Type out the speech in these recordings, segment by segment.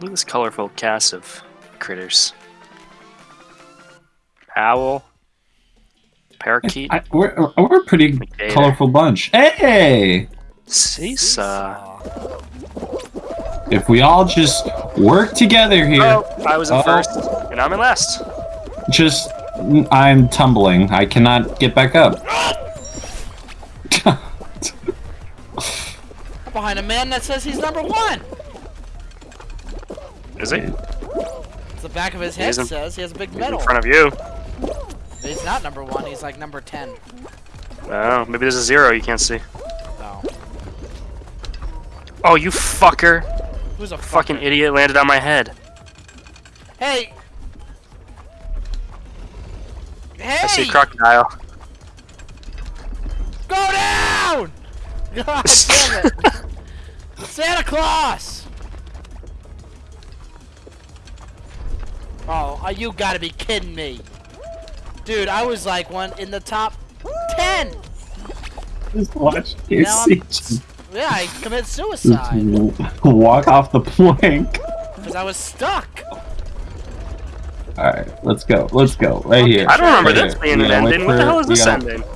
Look at this colorful cast of critters. Owl. Parakeet. I, we're, we're a pretty McGator. colorful bunch. Hey! Seesaw. If we all just work together here, Oh, I was in Uh-oh. first, and I'm in last. just I'm tumbling. I cannot get back up. I'm behind a man that says he's number one. Is he? It's the back of his head isn't. says he has a big medal. in front of you. But he's not number one. He's like number ten. Oh, maybe there's a zero you can't see. No. Oh, you fucker. Who's a Fucking idiot landed on my head. Hey. Hey! I see crocodile. Go down! God damn it! Santa Claus! Oh, you gotta be kidding me. Dude, I was like one in the top 10! Just watch Now Yeah, I committed suicide. walk off the plank. Because I was stuck. Alright, let's go. Let's go. Right here. I don't remember Right this being an gotta ending. What the hell is we this gotta- ending?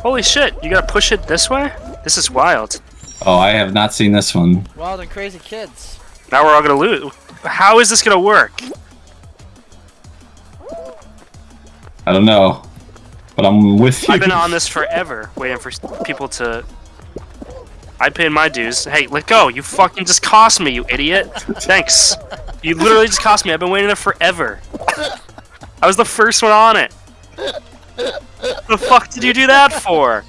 Holy shit, you gotta push it this way? This is wild. Oh, I have not seen this one. Wild and crazy kids. Now we're all gonna lose. How is this gonna work? I don't know. But I'm with you. I've been on this forever, waiting for people to. I paid my dues. Hey, let go! You fucking just cost me, you idiot! Thanks. You literally just cost me. I've been waiting there forever. I was the first one on it. What the fuck did you do that for?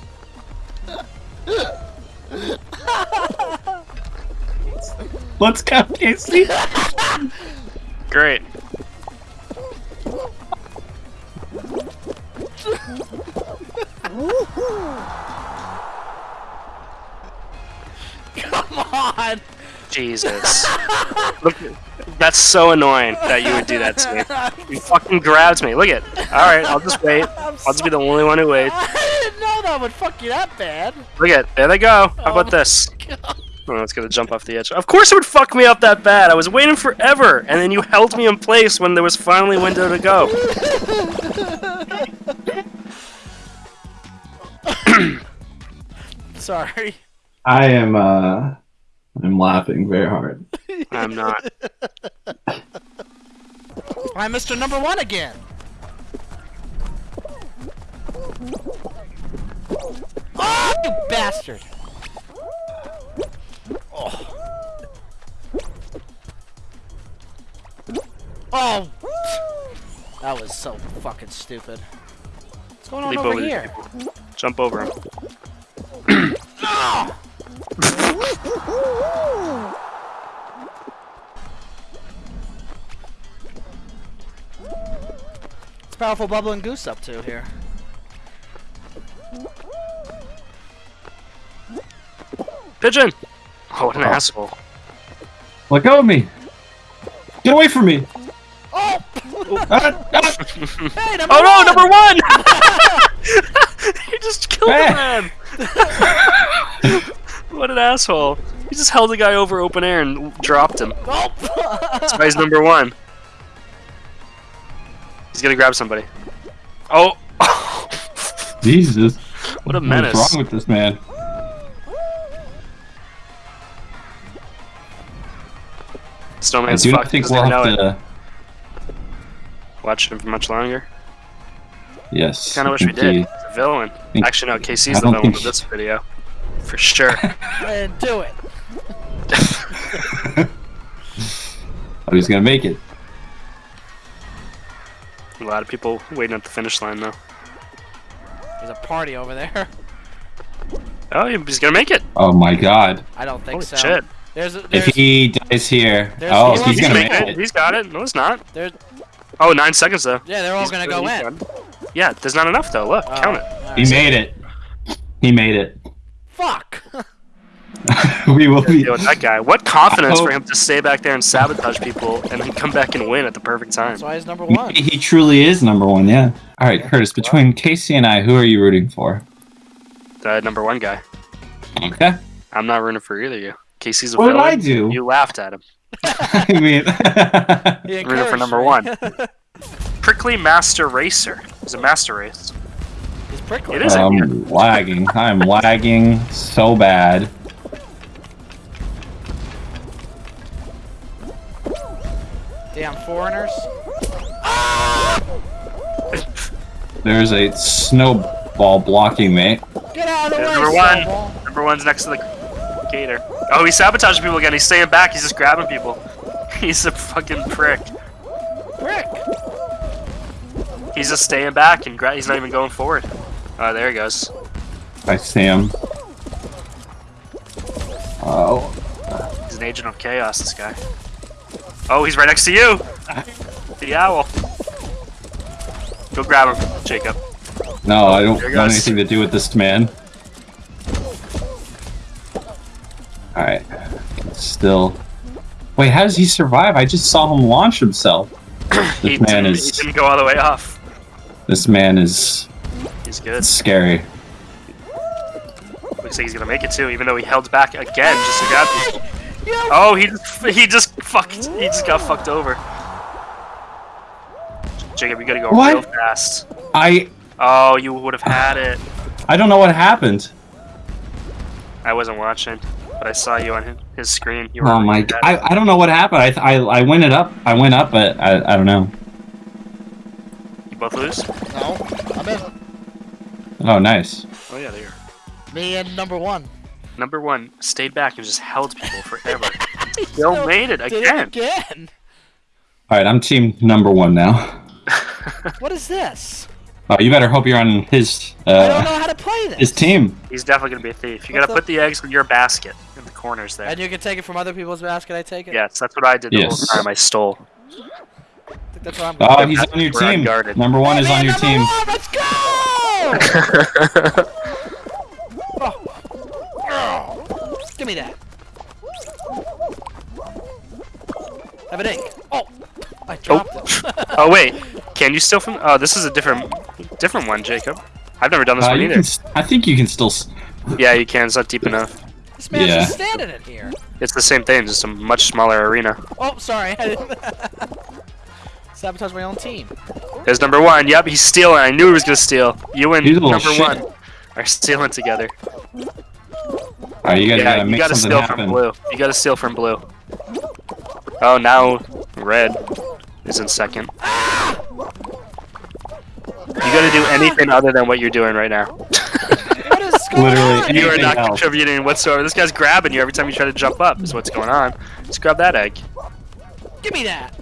Let's go, Casey. Great. Jesus. Look, that's so annoying that you would do that to me. You fucking grabbed me. Look at. All right, I'll just wait. I'm I'll just be the only one who waits. I didn't know that would fuck you that bad. Look at. There they go. How Oh about this? Oh, it's gonna jump off the edge. Of course it would fuck me up that bad. I was waiting forever, and then you held me in place when there was finally a window to go. Sorry. I am uh I'm laughing very hard. I'm not. I'm Mr. Number One again. Oh, you bastard! Oh. Oh! That was so fucking stupid. What's going on Leap over over here? people. Jump over him. Ah! What's powerful bubble and goose up to here? Pigeon. Oh, what an Oh. asshole. Let go of me. Get away from me. Oh! Ah, ah. Hey, number Oh no, number one! he just killed Hey. a man. asshole. He just held a guy over open air and dropped him. That's why he's number one. He's gonna grab somebody. Oh! Jesus. What a menace. What's wrong with this man? Snowman's I do not think we'll have it. to. Watch him for much longer. Yes. Kinda wish we did. he- villain. Actually, no, Casey's the villain of this video. For sure. and do it. Oh, he's gonna make it. a lot of people waiting at the finish line, though. There's a party over there. Oh, he's gonna make it. Oh my god. I don't think Holy so. shit. There's a, If he dies here, oh, he's he's He's gonna gonna make make it. it. He's got it. No, it's not. there's, Oh, nine seconds, though. yeah, they're all He's gonna go in. good. Yeah, there's not enough, though. Look, Oh, count it. He alright. made it. He made it. Fuck! we will be. Deal with that guy. What confidence for him to stay back there and sabotage people and then come back and win at the perfect time. That's why he's number one. Maybe he truly is number one. Yeah. All right, Curtis. Between Casey and I, who are you rooting for? The number one guy. Okay. I'm not rooting for either of you. Casey's a What did villain. I do? You laughed at him. I mean, He Rooting for number one. Prickly Master Racer. It's a master race. He's prickly. It is. I'm lagging. I'm lagging so bad. Damn foreigners. There's a snowball blocking me. Get out of the way, Number one. Snowball. Number one's next to the gator. Oh, he's sabotaging people again. He's staying back. He's just grabbing people. He's a fucking prick. Prick. He's just staying back and gra- he's not even going forward. Oh, there he goes. I see him. Oh, He's an agent of chaos, this guy. Oh, he's right next to you! The owl. Go grab him, Jacob. no, I don't want anything to do with this man. Alright. Still. Wait, how does he survive? I just saw him launch himself. He This man is. he didn't go all the way off. This man is He's good. scary. Looks like he's gonna make it too, even though he held back again just to grab you. Oh, he just, he just fucked. He just got fucked over. Jacob, you gotta go What? real fast. I Oh, you would have had it. I don't know what happened. I wasn't watching, but I saw you on his- his screen. You were Oh my! you g- had it. I, I don't know what happened. I, I I went it up. I went up, but I I don't know. You both lose? No, I'm in. Oh, nice. Oh yeah, there. Me and number one. Number one stayed back and just held people forever. Still Still made it Did it again. again. All right, I'm team number one now. What is this? Oh, you better hope you're on his I don't uh know how to play this. his team. He's definitely gonna be a thief. You What gotta the- put the eggs in your basket in the corners there. And you can take it from other people's basket. I take it. Yes, that's what I did the Yes. whole time. I stole. I that's what I'm. Oh, he's on your team. Number one Hey, is man, on your team. One, let's go! Oh. Give me that. Have an egg. Oh, I dropped it. oh wait, can you steal from? Oh, this is a different, different one, Jacob. I've never done this Uh, one either. I think you can still. Yeah, you can. It's not deep enough. this man's Yeah. just standing in here. It's the same thing, just a much smaller arena. Oh, sorry. I didn't- Sabotage my own team. There's number one. Yep, he's stealing. I knew he was gonna steal. You and He's a little number shit. one are stealing together. All right, you gotta, yeah, gotta you gotta steal happen. from blue. You gotta steal from blue. Oh, now red is in second. You gotta do anything other than what you're doing right now. What is going Literally you are not else. contributing whatsoever. This guy's grabbing you every time you try to jump up. Is what's going on. Just grab that egg. Give me that.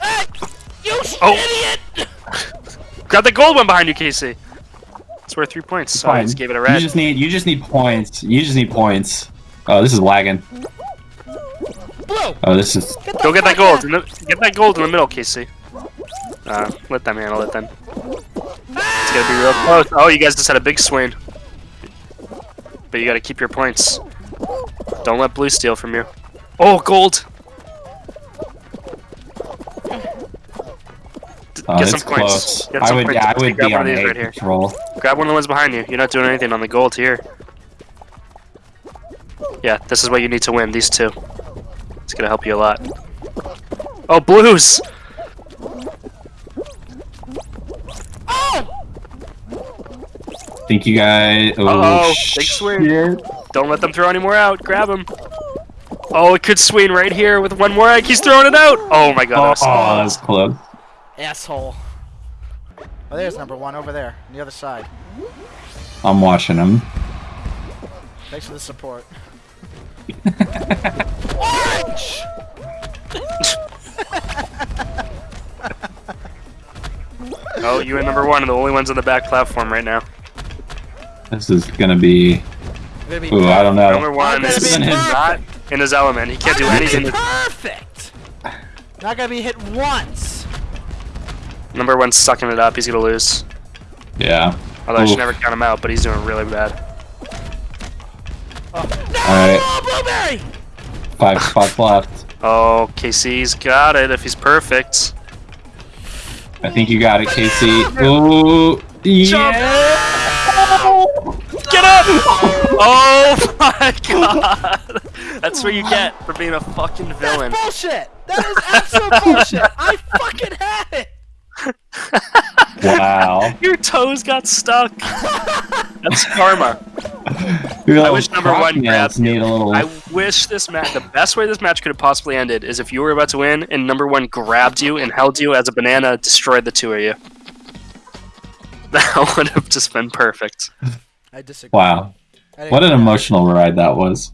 Hey, you Oh. idiot! Grab the gold one behind you, Casey. It's worth three points. So I just gave it a You just need you just need points. You just need points. Oh, this is lagging. Blue. Oh, this is. Get Go get that gold. In the, get that gold in the middle, Casey. Uh, let them handle it then. It's gonna be real close. Oh, you guys just had a big swing. But you gotta keep your points. Don't let blue steal from you. Oh, gold! D- Oh, get some points. close. Get I some would. points. Yeah, I Grab would one be of on these a right here. patrol. Grab one of the ones behind you. You're not doing anything on the gold here. Yeah, this is what you need to win. These two. It's gonna help you a lot. Oh, blues! Oh! Think you guys? Oh, Uh-oh, big swing. shit. Don't let them throw any more out. Grab him. Oh, it could swing right here with one more egg. He's throwing it out. Oh my god. Oh, that was that's close. Asshole. Oh, there's number one over there, on the other side. I'm watching him. Thanks for the support. Orange! Oh, you and number one are the only ones on the back platform right now. This is gonna be. We're gonna be Ooh, I don't know. Number one gonna is not in his element. He can't do I'm gonna anything. be Perfect. Not gonna be hit once. Number one's sucking it up. He's gonna lose. Yeah. Although I should never count him out, but he's doing really bad. Oh. No, Alright. blueberry. Five spots left. Oh, Casey's got it if he's perfect. I think you got it, Casey. Ooh. Yeah. Get Get up! Oh my god! That's what you get for being a fucking villain. That's bullshit. That is absolute bullshit. I fucking had it. Wow. Your toes got stuck. That's karma. I wish number one grabbed you. a little. I wish this match, the best way this match could have possibly ended is if you were about to win and number one grabbed you and held you as a banana, destroyed the two of you. That would have just been perfect. I disagree. Wow. I What an emotional ride that was.